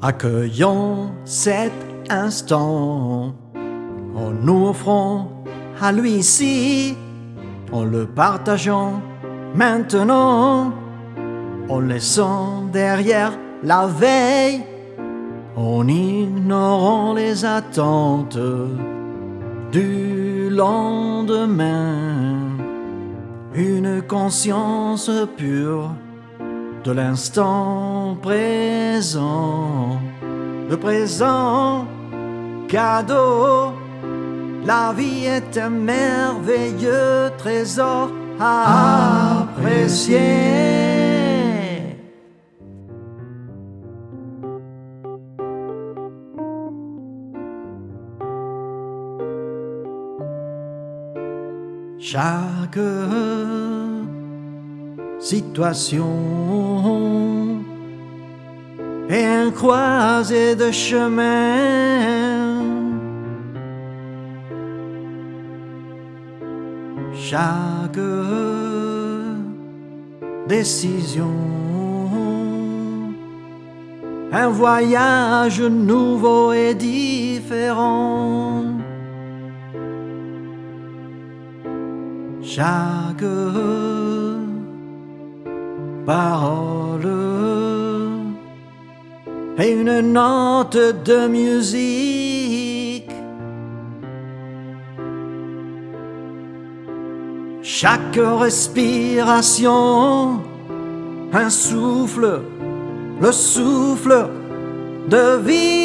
Accueillons cet instant. En nous offrant à lui ici, en le partageant maintenant, en laissant derrière la veille, en ignorant les attentes du lendemain, une conscience pure de l'instant présent, le présent cadeau. La vie est un merveilleux trésor à apprécier. Chaque situation est un croisé de chemin. Chaque décision, un voyage nouveau et différent. Chaque parole et une note de musique. Chaque respiration, un souffle, le souffle de vie.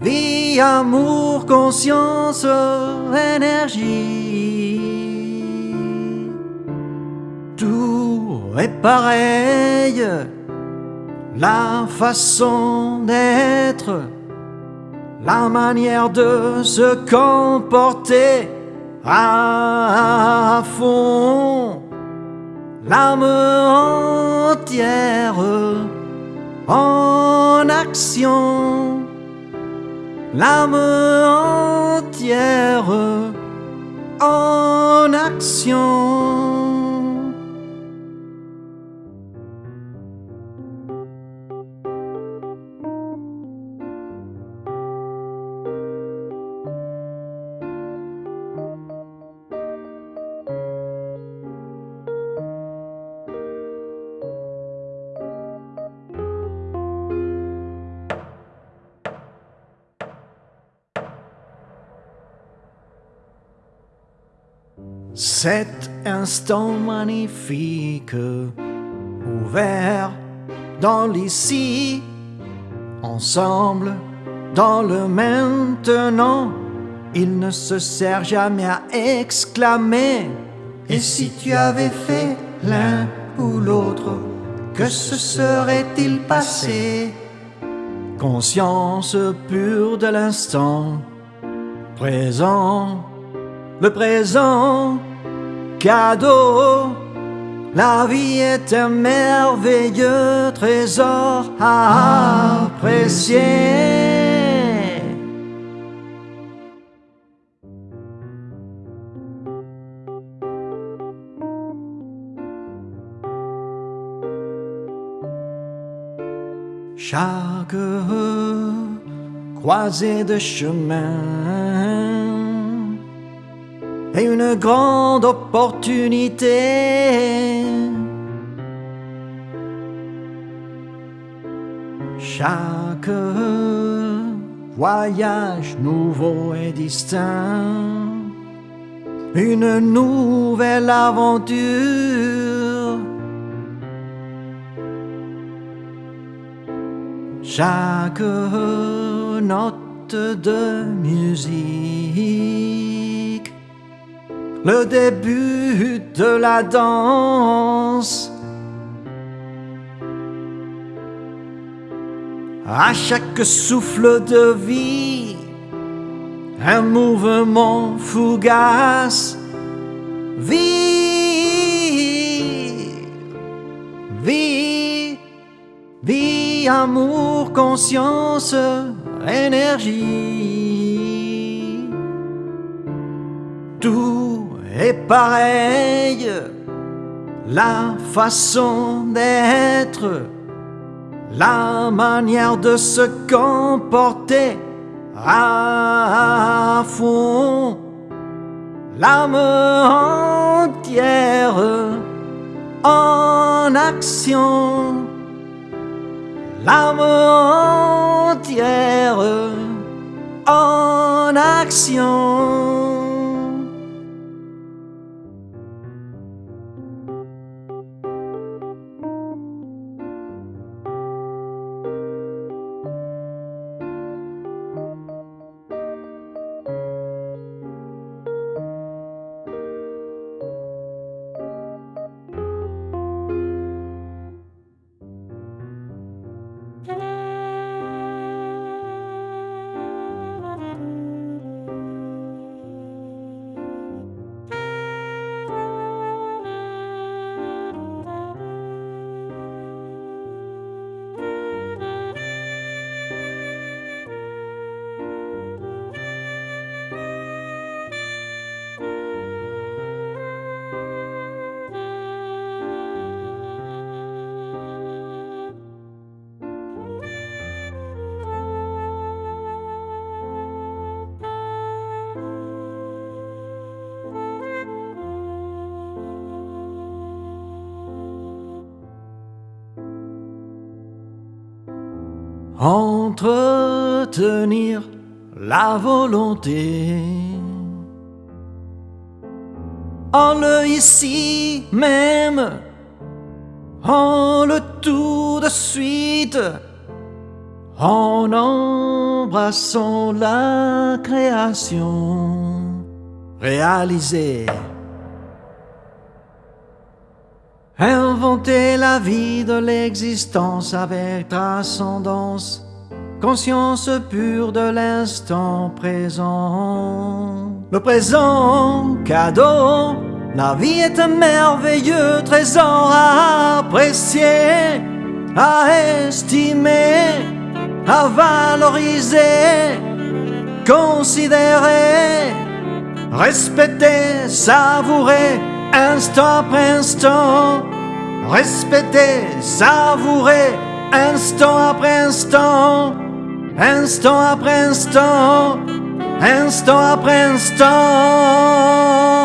Vie, amour, conscience, énergie. Est la façon d'être, la manière de se comporter à fond, l'âme entière en action, l'âme entière en action. Cet instant magnifique, ouvert dans l'ici, ensemble dans le maintenant, il ne se sert jamais à exclamer. Et si tu avais fait l'un ou l'autre, que se serait-il passé? Conscience pure de l'instant présent le présent cadeau. La vie est un merveilleux trésor à apprécier. Chaque croisée de chemin est une grande opportunité. Chaque voyage nouveau et distinct, une nouvelle aventure. Chaque note de musique le début de la danse. À chaque souffle de vie, un mouvement fugace. Vie, vie, vie, amour, conscience, énergie. Tout est pareil, la façon d'être, la manière de se comporter à fond, l'âme entière en action, l'âme entière en action. Entretenir la volonté. En le ici même, en le tout de suite, en embrassant la création réalisée. Inventer la vie de l'existence avec transcendance, conscience pure de l'instant présent. Le présent, cadeau, la vie est un merveilleux trésor à apprécier, à estimer, à valoriser, considérer, respecter, savourer, instant après instant, respecter, savourer, instant après instant, instant après instant, instant après instant.